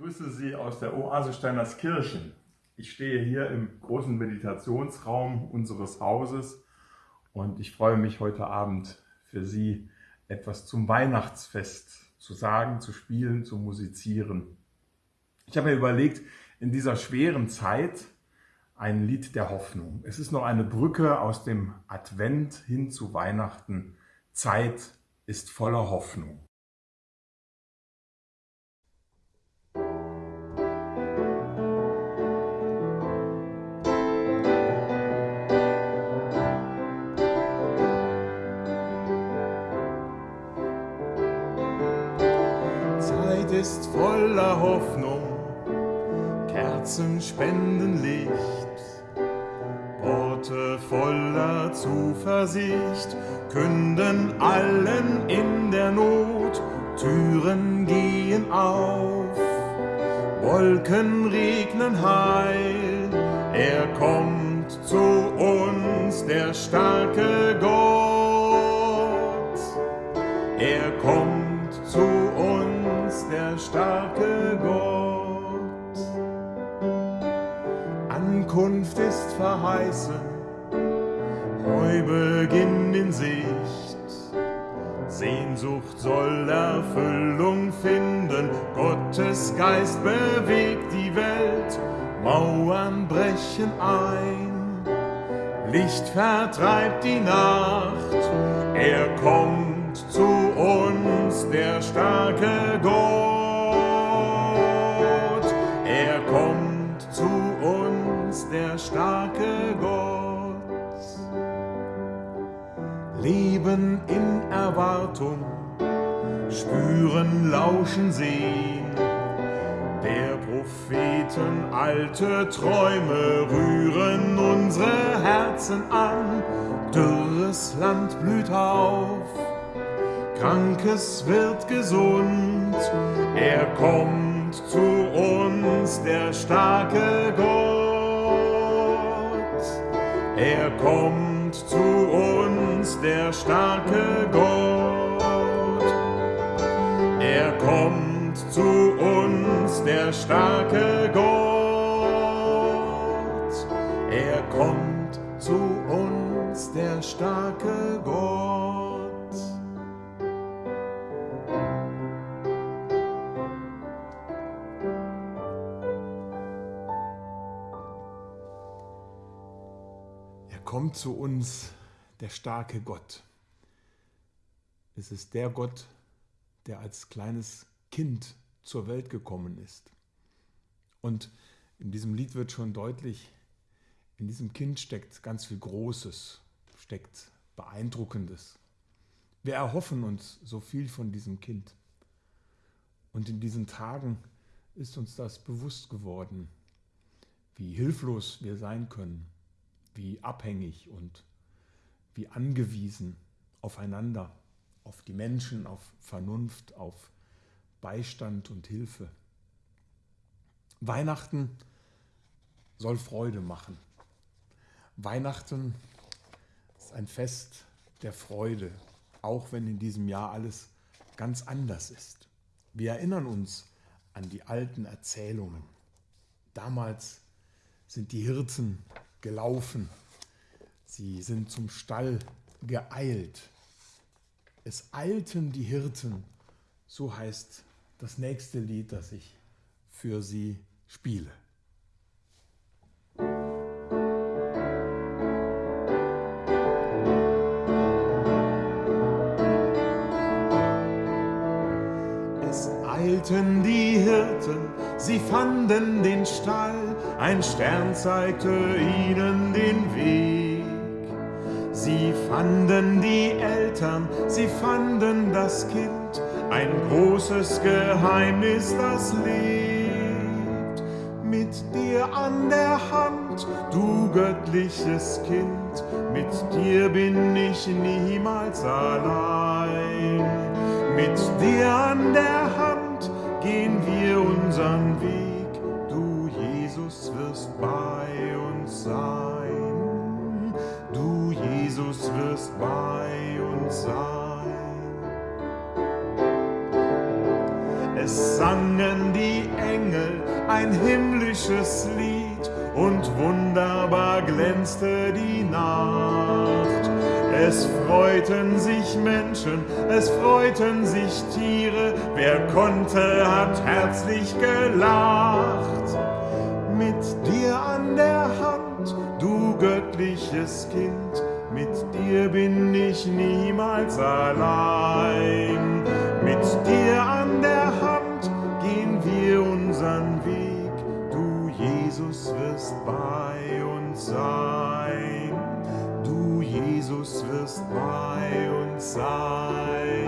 grüße Sie aus der Oase Steinerskirchen. Ich stehe hier im großen Meditationsraum unseres Hauses und ich freue mich heute Abend für Sie etwas zum Weihnachtsfest zu sagen, zu spielen, zu musizieren. Ich habe mir überlegt, in dieser schweren Zeit ein Lied der Hoffnung. Es ist noch eine Brücke aus dem Advent hin zu Weihnachten. Zeit ist voller Hoffnung. Ist voller Hoffnung, Kerzen spenden Licht, Worte voller Zuversicht künden allen in der Not, Türen gehen auf, Wolken regnen heil, er kommt zu uns, der starke Gott, er kommt verheißen, Neubeginn in Sicht. Sehnsucht soll Erfüllung finden, Gottes Geist bewegt die Welt, Mauern brechen ein, Licht vertreibt die Nacht, er kommt zu uns, der starke Gott. Starke Gott. Leben in Erwartung, spüren, lauschen, sehen. Der Propheten alte Träume rühren unsere Herzen an. Dürres Land blüht auf, Krankes wird gesund. Er kommt zu uns, der starke Gott. Er kommt zu uns, der starke Gott. Er kommt zu uns, der starke Gott. Er kommt zu uns, der starke Gott. Kommt zu uns der starke Gott. Es ist der Gott, der als kleines Kind zur Welt gekommen ist. Und in diesem Lied wird schon deutlich, in diesem Kind steckt ganz viel Großes, steckt Beeindruckendes. Wir erhoffen uns so viel von diesem Kind. Und in diesen Tagen ist uns das bewusst geworden, wie hilflos wir sein können wie abhängig und wie angewiesen aufeinander, auf die Menschen, auf Vernunft, auf Beistand und Hilfe. Weihnachten soll Freude machen. Weihnachten ist ein Fest der Freude, auch wenn in diesem Jahr alles ganz anders ist. Wir erinnern uns an die alten Erzählungen. Damals sind die Hirten gelaufen. Sie sind zum Stall geeilt. Es eilten die Hirten, so heißt das nächste Lied, das ich für Sie spiele. Sie fanden den Stall, ein Stern zeigte ihnen den Weg. Sie fanden die Eltern, sie fanden das Kind, ein großes Geheimnis, das lebt. Mit dir an der Hand, du göttliches Kind, mit dir bin ich niemals allein. Mit dir an der Hand gehen wir unseren Weg Jesus wirst bei uns sein. Du, Jesus, wirst bei uns sein. Es sangen die Engel ein himmlisches Lied und wunderbar glänzte die Nacht. Es freuten sich Menschen, es freuten sich Tiere, wer konnte, hat herzlich gelacht. Mit dir an der Hand, du göttliches Kind, mit dir bin ich niemals allein. Mit dir an der Hand Wirst bei uns sein. Du Jesus wirst bei uns sein.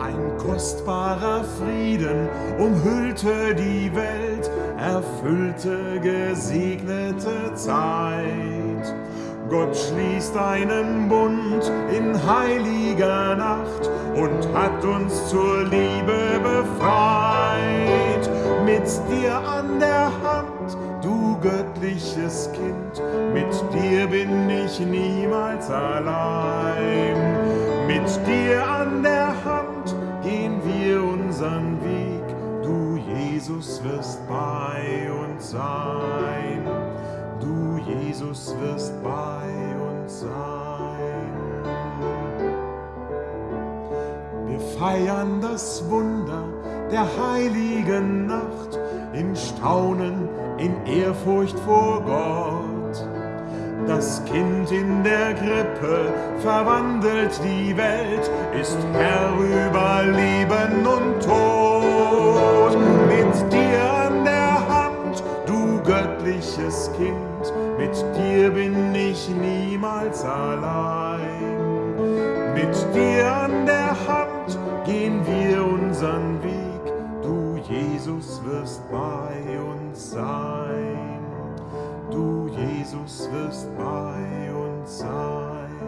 Ein kostbarer Frieden umhüllte die Welt, erfüllte gesegnete Zeit. Gott schließt einen Bund in heiliger Nacht und hat uns zur Liebe befreit. Mit dir an der Hand, du göttliches Kind, mit dir bin ich niemals allein. Mit dir an der Hand gehen wir unseren Weg, du Jesus wirst bei uns sein. Du Jesus wirst bei uns sein. Wir feiern das Wunder der heiligen Nacht in Staunen, in Ehrfurcht vor Gott. Das Kind in der Krippe verwandelt die Welt, ist Herr über Leben und Tod. Mit dir an der Hand, du göttliches Kind, mit dir bin ich niemals allein. Mit dir an der Hand gehen wir unseren Weg, Jesus wirst bei uns sein. Du Jesus wirst bei uns sein.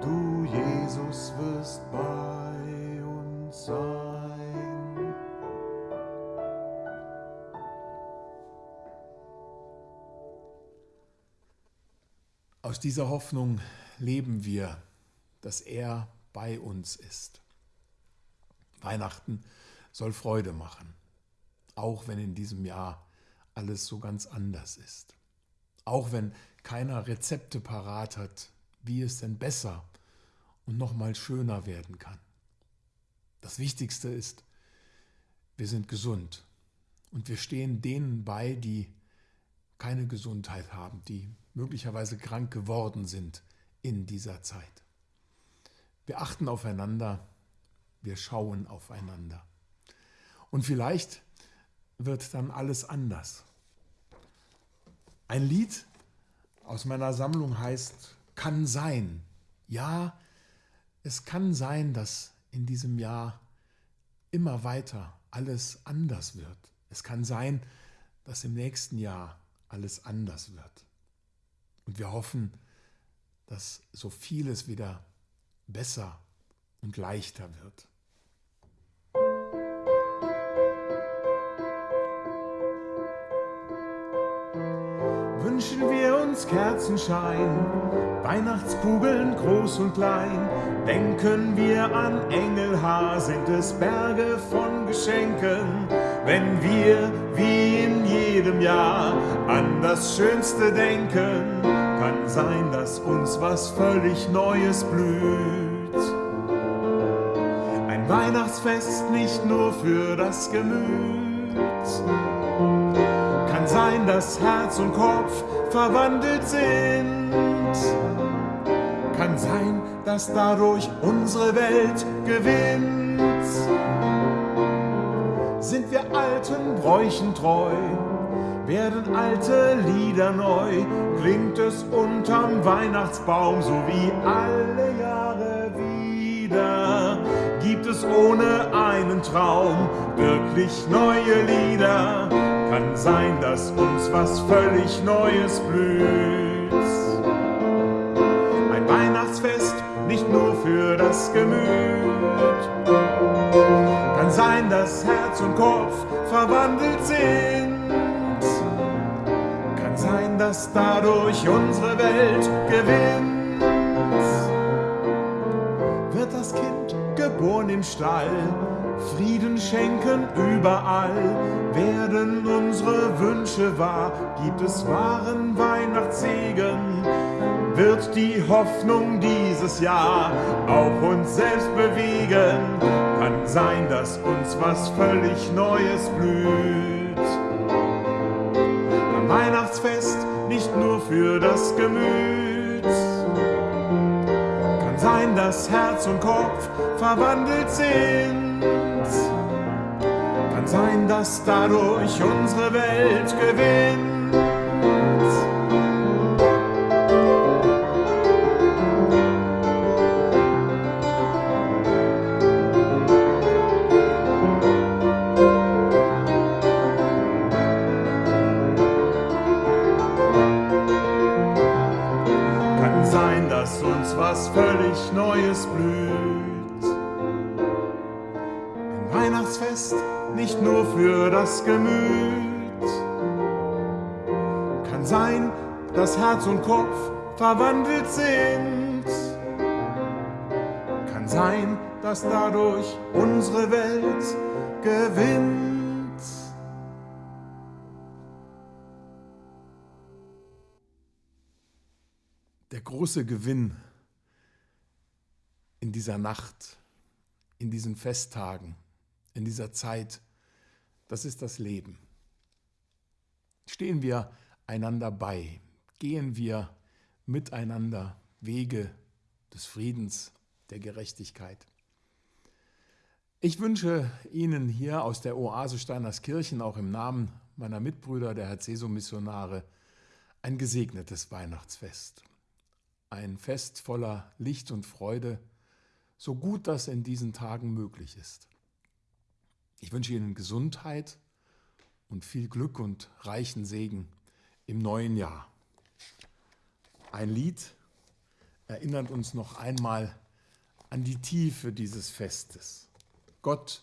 Du Jesus wirst bei uns sein. Aus dieser Hoffnung leben wir, dass er bei uns ist. Weihnachten soll Freude machen, auch wenn in diesem Jahr alles so ganz anders ist. Auch wenn keiner Rezepte parat hat, wie es denn besser und noch mal schöner werden kann. Das Wichtigste ist, wir sind gesund und wir stehen denen bei, die keine Gesundheit haben, die möglicherweise krank geworden sind in dieser Zeit. Wir achten aufeinander, wir schauen aufeinander. Und vielleicht wird dann alles anders. Ein Lied aus meiner Sammlung heißt Kann sein. Ja, es kann sein, dass in diesem Jahr immer weiter alles anders wird. Es kann sein, dass im nächsten Jahr alles anders wird. Und wir hoffen, dass so vieles wieder besser und leichter wird. Wünschen wir uns Kerzenschein, Weihnachtskugeln groß und klein. Denken wir an Engelhaar, sind es Berge von Geschenken. Wenn wir, wie in jedem Jahr, an das Schönste denken, kann sein, dass uns was völlig Neues blüht. Ein Weihnachtsfest nicht nur für das Gemüt sein, dass Herz und Kopf verwandelt sind. Kann sein, dass dadurch unsere Welt gewinnt. Sind wir alten Bräuchen treu, werden alte Lieder neu, klingt es unterm Weihnachtsbaum so wie alle Jahre wieder. Gibt es ohne einen Traum wirklich neue Lieder? Kann sein, dass uns was völlig Neues blüht. Ein Weihnachtsfest nicht nur für das Gemüt. Kann sein, dass Herz und Kopf verwandelt sind. Kann sein, dass dadurch unsere Welt gewinnt. Geboren im Stall, Frieden schenken überall, werden unsere Wünsche wahr, gibt es wahren Weihnachtssegen, wird die Hoffnung dieses Jahr auch uns selbst bewegen. Kann sein, dass uns was völlig Neues blüht. Am Weihnachtsfest nicht nur für das Gemüt. Dass Herz und Kopf verwandelt sind. Kann sein, dass dadurch unsere Welt gewinnt. Weihnachtsfest nicht nur für das Gemüt. Kann sein, dass Herz und Kopf verwandelt sind. Kann sein, dass dadurch unsere Welt gewinnt. Der große Gewinn in dieser Nacht, in diesen Festtagen, in dieser Zeit, das ist das Leben. Stehen wir einander bei, gehen wir miteinander Wege des Friedens, der Gerechtigkeit. Ich wünsche Ihnen hier aus der Oase Steinerskirchen, auch im Namen meiner Mitbrüder der Herzeso-Missionare, ein gesegnetes Weihnachtsfest. Ein Fest voller Licht und Freude, so gut das in diesen Tagen möglich ist. Ich wünsche Ihnen Gesundheit und viel Glück und reichen Segen im neuen Jahr. Ein Lied erinnert uns noch einmal an die Tiefe dieses Festes. Gott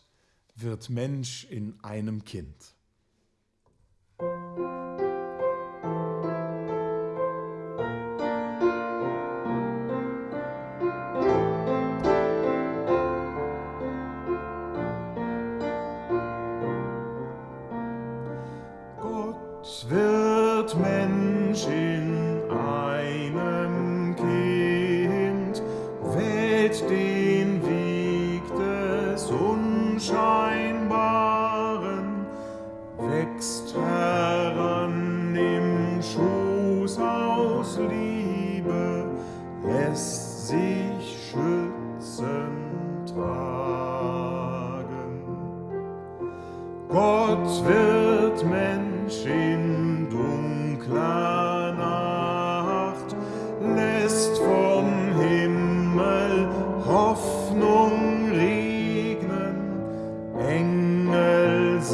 wird Mensch in einem Kind.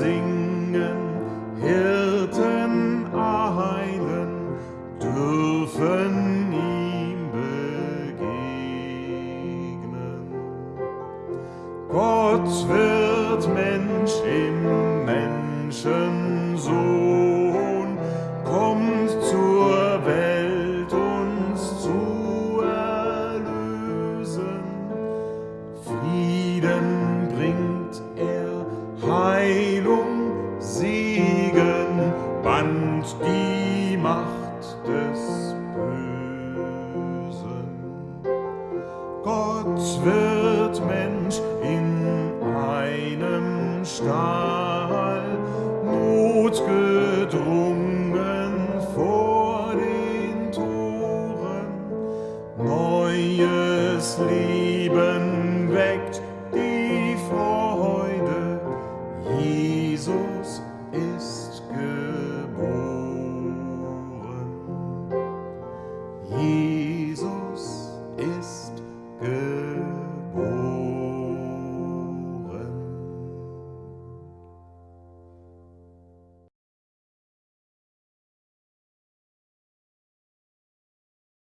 Neues lieben.